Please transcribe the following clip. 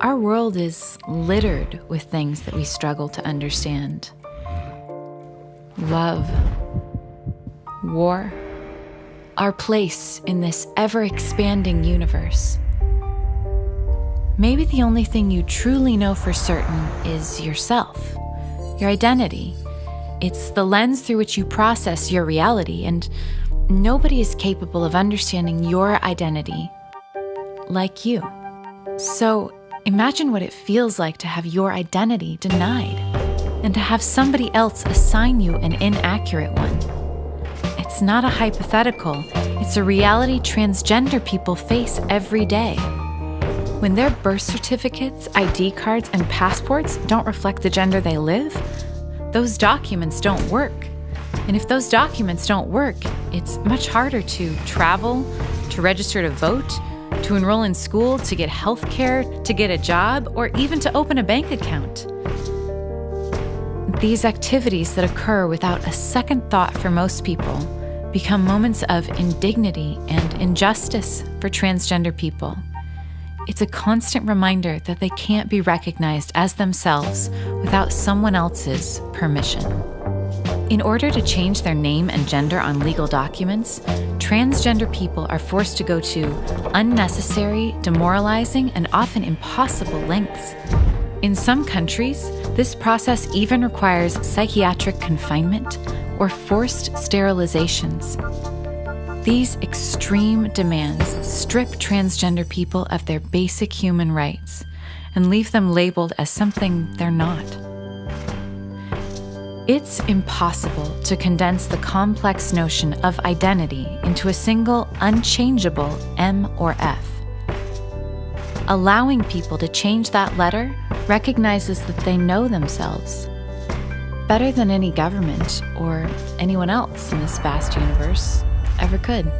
Our world is littered with things that we struggle to understand love, war, our place in this ever expanding universe. Maybe the only thing you truly know for certain is yourself, your identity. It's the lens through which you process your reality, and nobody is capable of understanding your identity like you. So imagine what it feels like to have your identity denied and to have somebody else assign you an inaccurate one. It's not a hypothetical, it's a reality transgender people face every day. When their birth certificates, ID cards, and passports don't reflect the gender they live, those documents don't work. And if those documents don't work, it's much harder to travel, to register to vote, to enroll in school, to get health care, to get a job, or even to open a bank account. These activities that occur without a second thought for most people become moments of indignity and injustice for transgender people. It's a constant reminder that they can't be recognized as themselves without someone else's permission. In order to change their name and gender on legal documents, transgender people are forced to go to unnecessary, demoralizing, and often impossible lengths. In some countries, this process even requires psychiatric confinement or forced sterilizations. These extreme demands strip transgender people of their basic human rights and leave them labeled as something they're not. It's impossible to condense the complex notion of identity into a single unchangeable M or F. Allowing people to change that letter recognizes that they know themselves better than any government or anyone else in this vast universe ever could.